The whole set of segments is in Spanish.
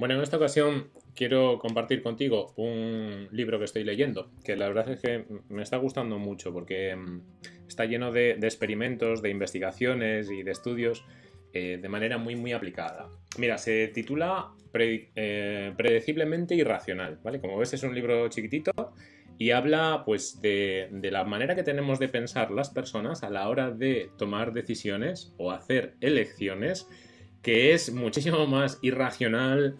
Bueno, en esta ocasión quiero compartir contigo un libro que estoy leyendo, que la verdad es que me está gustando mucho porque mm, está lleno de, experimentos, de investigaciones y de estudios eh, de manera muy muy aplicada. Mira, se titula eh, Predeciblemente Irracional, ¿vale? Como ves es un libro chiquitito y habla pues de, de la manera que tenemos de pensar las personas a la hora de tomar decisiones o hacer elecciones que es muchísimo más irracional,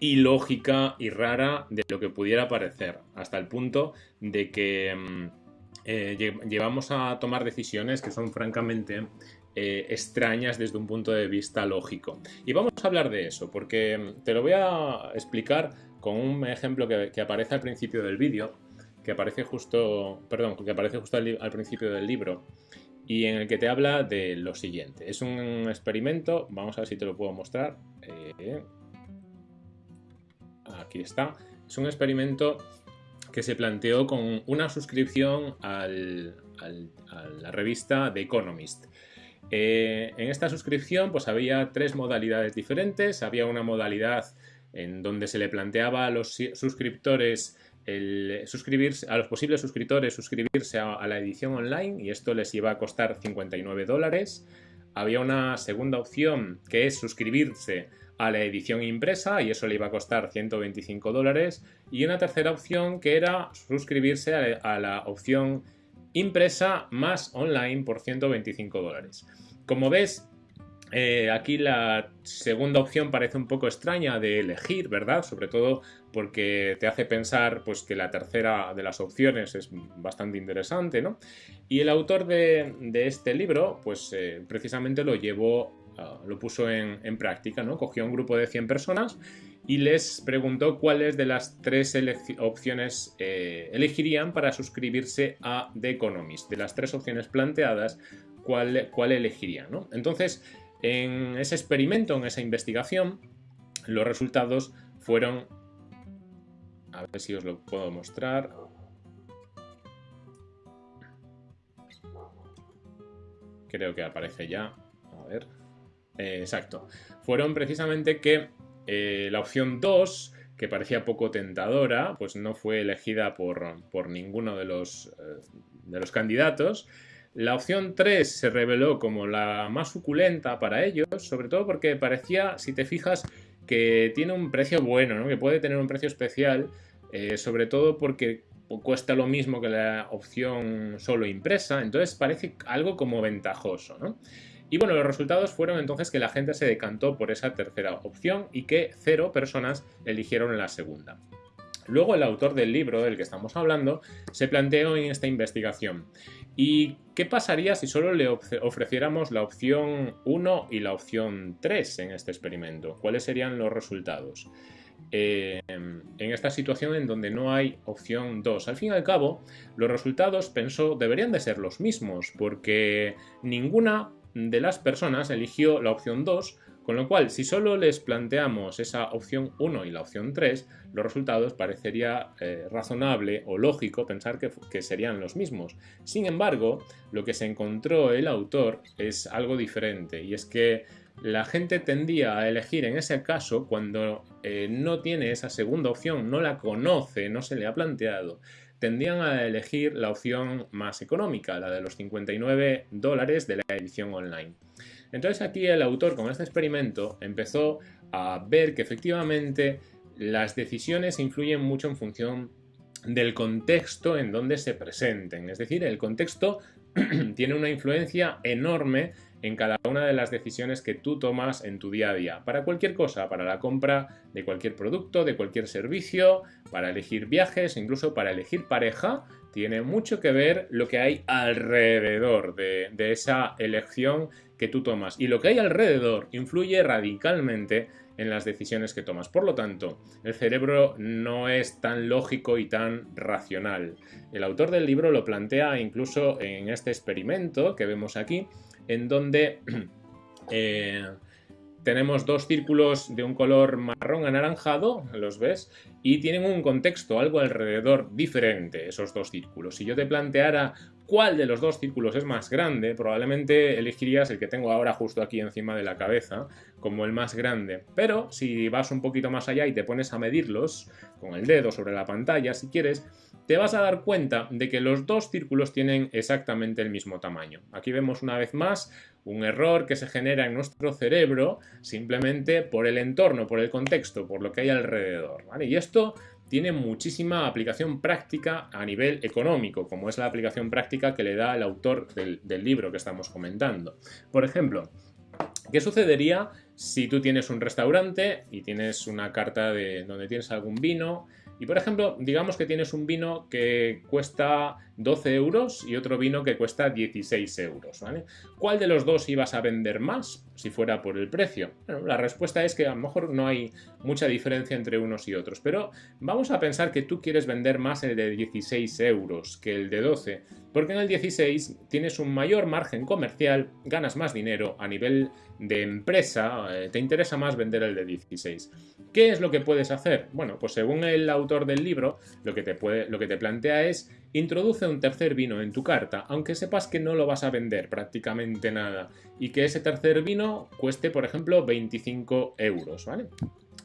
ilógica y rara de lo que pudiera parecer, hasta el punto de que mm, eh, llevamos a tomar decisiones que son francamente eh, extrañas desde un punto de vista lógico. Y vamos a hablar de eso, porque mm, te lo voy a explicar con un ejemplo que, aparece al principio del vídeo, que aparece justo, perdón, que aparece justo al principio del libro, y en el que te habla de lo siguiente. Es un experimento, vamos a ver si te lo puedo mostrar. Eh, aquí está. Es un experimento que se planteó con una suscripción a la revista The Economist. Eh, en esta suscripción pues había tres modalidades diferentes. Había una modalidad en donde se le planteaba a los suscriptores el suscribirse, a los posibles suscriptores suscribirse a, la edición online y esto les iba a costar 59 dólares. Había una segunda opción que es suscribirse a la edición impresa y eso le iba a costar 125 dólares. Y una tercera opción que era suscribirse a la opción impresa más online por 125 dólares. Como ves, eh, aquí la segunda opción parece un poco extraña de elegir, ¿verdad? Sobre todo porque te hace pensar pues, que la tercera de las opciones es bastante interesante, ¿no? Y el autor de, este libro, pues eh, precisamente lo llevó, ah, lo puso en, práctica, ¿no? Cogió un grupo de 100 personas y les preguntó cuáles de las tres opciones eh, elegirían para suscribirse a The Economist. De las tres opciones planteadas, cuál, cuál elegirían, ¿no? Entonces, en ese experimento, en esa investigación, los resultados fueron... A ver si os lo puedo mostrar. Creo que aparece ya. A ver. Eh, exacto. Fueron precisamente que eh, la opción 2, que parecía poco tentadora, pues no fue elegida por, por ninguno de los, eh, de los candidatos. La opción 3 se reveló como la más suculenta para ellos, sobre todo porque parecía, si te fijas, que tiene un precio bueno, ¿no? que puede tener un precio especial, eh, sobre todo porque cuesta lo mismo que la opción solo impresa, entonces parece algo como ventajoso. ¿no? Y bueno, los resultados fueron entonces que la gente se decantó por esa tercera opción y que cero personas eligieron la segunda. Luego el autor del libro del que estamos hablando se planteó en esta investigación ¿Y qué pasaría si solo le ofreciéramos la opción 1 y la opción 3 en este experimento? ¿Cuáles serían los resultados? Eh, en esta situación en donde no hay opción 2. Al fin y al cabo, los resultados, pensó, deberían de ser los mismos, porque ninguna de las personas eligió la opción 2 con lo cual, si solo les planteamos esa opción 1 y la opción 3, los resultados parecería eh, razonable o lógico pensar que, que, serían los mismos. Sin embargo, lo que se encontró el autor es algo diferente y es que la gente tendía a elegir en ese caso cuando eh, no tiene esa segunda opción, no la conoce, no se le ha planteado, tendían a elegir la opción más económica, la de los 59 dólares de la edición online. Entonces aquí el autor con este experimento empezó a ver que efectivamente las decisiones influyen mucho en función del contexto en donde se presenten. Es decir, el contexto tiene una influencia enorme en cada una de las decisiones que tú tomas en tu día a día. Para cualquier cosa, para la compra de cualquier producto, de cualquier servicio, para elegir viajes, incluso para elegir pareja, tiene mucho que ver lo que hay alrededor de, esa elección que tú tomas. Y lo que hay alrededor influye radicalmente en las decisiones que tomas. Por lo tanto, el cerebro no es tan lógico y tan racional. El autor del libro lo plantea incluso en este experimento que vemos aquí, en donde eh, tenemos dos círculos de un color marrón anaranjado, los ves, y tienen un contexto, algo alrededor diferente, esos dos círculos. Si yo te planteara cuál de los dos círculos es más grande, probablemente elegirías el que tengo ahora justo aquí encima de la cabeza como el más grande. Pero si vas un poquito más allá y te pones a medirlos con el dedo sobre la pantalla, si quieres, te vas a dar cuenta de que los dos círculos tienen exactamente el mismo tamaño. Aquí vemos una vez más un error que se genera en nuestro cerebro simplemente por el entorno, por el contexto, por lo que hay alrededor. Y esto tiene muchísima aplicación práctica a nivel económico, como es la aplicación práctica que le da el autor del, del libro que estamos comentando. Por ejemplo, ¿qué sucedería si tú tienes un restaurante y tienes una carta de donde tienes algún vino y por ejemplo, digamos que tienes un vino que cuesta 12 euros y otro vino que cuesta 16 euros, ¿vale? ¿Cuál de los dos ibas a vender más si fuera por el precio? Bueno, la respuesta es que a lo mejor no hay mucha diferencia entre unos y otros, pero vamos a pensar que tú quieres vender más el de 16 euros que el de 12, porque en el 16 tienes un mayor margen comercial, ganas más dinero a nivel de empresa, eh, te interesa más vender el de 16. ¿Qué es lo que puedes hacer? Bueno, pues según el autor del libro, lo que te, puede, lo que te plantea es introduce un tercer vino en tu carta, aunque sepas que no lo vas a vender prácticamente nada y que ese tercer vino cueste, por ejemplo, 25 euros, ¿vale?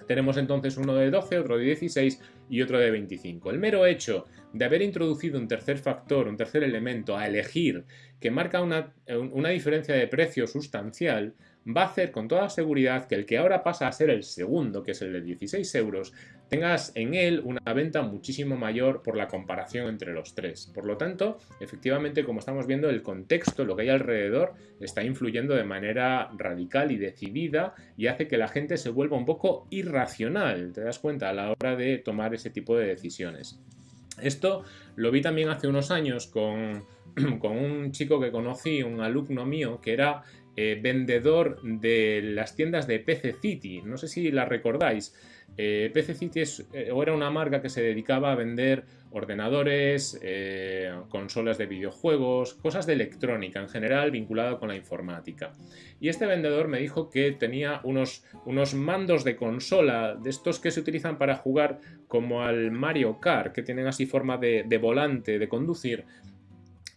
Tenemos entonces uno de 12, otro de 16 y otro de 25. El mero hecho de haber introducido un tercer factor, un tercer elemento a elegir que marca una, una diferencia de precio sustancial, va a hacer con toda seguridad que el que ahora pasa a ser el segundo, que es el de 16 euros, tengas en él una venta muchísimo mayor por la comparación entre los tres. Por lo tanto, efectivamente, como estamos viendo, el contexto, lo que hay alrededor, está influyendo de manera radical y decidida y hace que la gente se vuelva un poco irracional, te das cuenta, a la hora de tomar ese tipo de decisiones. Esto lo vi también hace unos años con, con un chico que conocí, un alumno mío, que era eh, vendedor de las tiendas de PC City. No sé si la recordáis. Eh, PC City es, eh, era una marca que se dedicaba a vender ordenadores, consolas de videojuegos, cosas de electrónica en general vinculado con la informática. Y este vendedor me dijo que tenía unos, unos mandos de consola, de estos que se utilizan para jugar como al Mario Kart, que tienen así forma de volante, de conducir,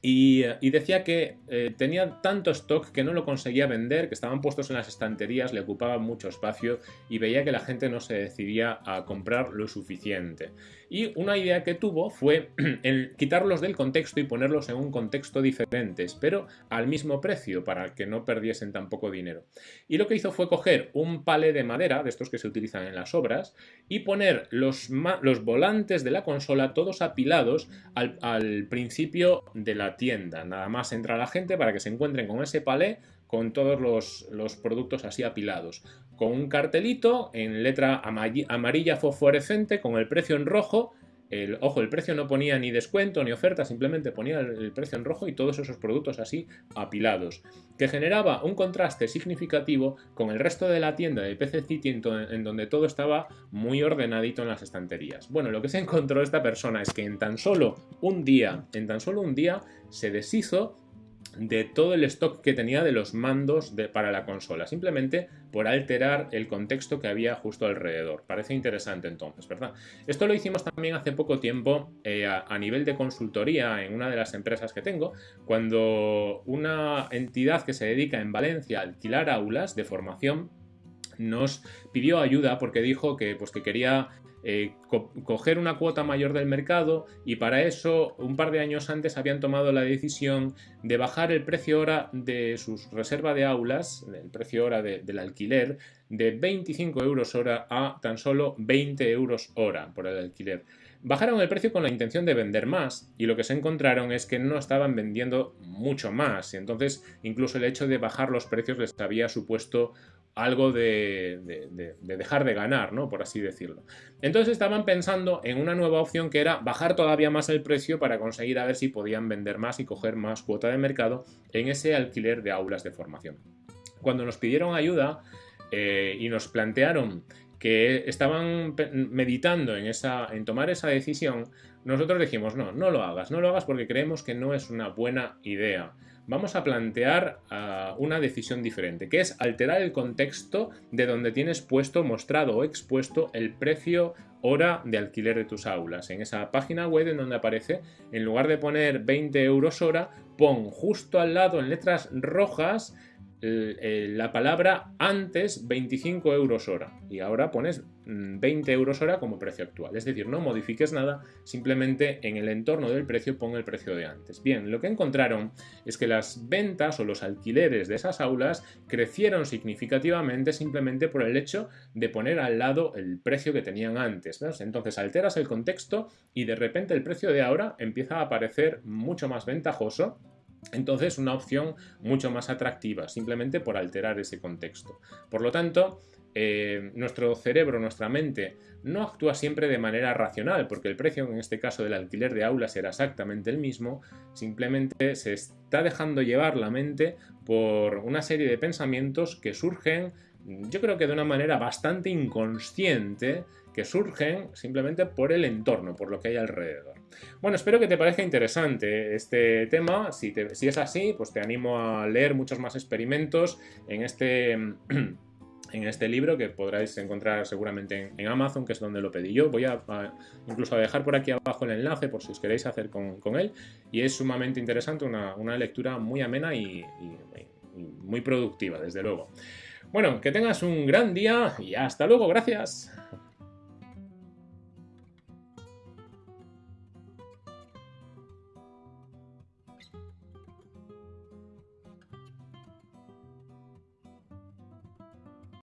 y, decía que eh, tenía tanto stock que no lo conseguía vender, que estaban puestos en las estanterías, le ocupaban mucho espacio y veía que la gente no se decidía a comprar lo suficiente. Y una idea que tuvo fue quitarlos del contexto y ponerlos en un contexto diferente, pero al mismo precio para que no perdiesen tan poco dinero. Y lo que hizo fue coger un palé de madera, de estos que se utilizan en las obras, y poner los, los volantes de la consola todos apilados al principio de la tienda. Nada más entra la gente para que se encuentren con ese palé con todos los, productos así apilados. Con un cartelito en letra amarilla fosforescente con el precio en rojo. El, ojo, el precio no ponía ni descuento ni oferta, simplemente ponía el, precio en rojo y todos esos productos así apilados, que generaba un contraste significativo con el resto de la tienda de PC City en, en donde todo estaba muy ordenadito en las estanterías. Bueno, lo que se encontró esta persona es que en tan solo un día, en tan solo un día, se deshizo de todo el stock que tenía de los mandos para la consola, simplemente por alterar el contexto que había justo alrededor. Parece interesante entonces, ¿verdad? Esto lo hicimos también hace poco tiempo eh, a, nivel de consultoría en una de las empresas que tengo, cuando una entidad que se dedica en Valencia a alquilar aulas de formación nos pidió ayuda porque dijo que, pues, que quería eh, coger una cuota mayor del mercado y para eso un par de años antes habían tomado la decisión de bajar el precio hora de sus reserva de aulas, el precio hora del alquiler, de 25 euros hora a tan solo 20 euros hora por el alquiler. Bajaron el precio con la intención de vender más y lo que se encontraron es que no estaban vendiendo mucho más y entonces incluso el hecho de bajar los precios les había supuesto algo de, dejar de ganar, ¿no? Por así decirlo. Entonces estaban pensando en una nueva opción que era bajar todavía más el precio para conseguir a ver si podían vender más y coger más cuota de mercado en ese alquiler de aulas de formación. Cuando nos pidieron ayuda eh, y nos plantearon que estaban meditando en, esa, en tomar esa decisión, nosotros dijimos, no, no lo hagas, no lo hagas porque creemos que no es una buena idea vamos a plantear ah, una decisión diferente, que es alterar el contexto de donde tienes puesto, mostrado o expuesto el precio hora de alquiler de tus aulas. En esa página web en donde aparece, en lugar de poner 20 euros hora, pon justo al lado en letras rojas la palabra antes 25 euros hora y ahora pones 20 mm, euros hora como precio actual. Es decir, no modifiques nada, simplemente en el entorno del precio pon el precio de antes. Bien, lo que encontraron es que las ventas o los alquileres de esas aulas crecieron significativamente simplemente por el hecho de poner al lado el precio que tenían antes. Entonces alteras el contexto y de repente el precio de ahora empieza a aparecer mucho más ventajoso entonces, una opción mucho más atractiva, simplemente por alterar ese contexto. Por lo tanto, eh, nuestro cerebro, nuestra mente, no actúa siempre de manera racional, porque el precio en este caso del alquiler de aulas era exactamente el mismo, simplemente se está dejando llevar la mente por una serie de pensamientos que surgen, yo creo que de una manera bastante inconsciente, que surgen simplemente por el entorno, por lo que hay alrededor. Bueno, espero que te parezca interesante este tema. Si, si es así, pues te animo a leer muchos más experimentos en este... en este libro que podráis encontrar seguramente en, Amazon, que es donde lo pedí yo. Voy a, incluso a dejar por aquí abajo el enlace por si os queréis hacer con, él. Y es sumamente interesante, una, lectura muy amena y muy productiva, desde luego. Bueno, que tengas un gran día y hasta luego, gracias.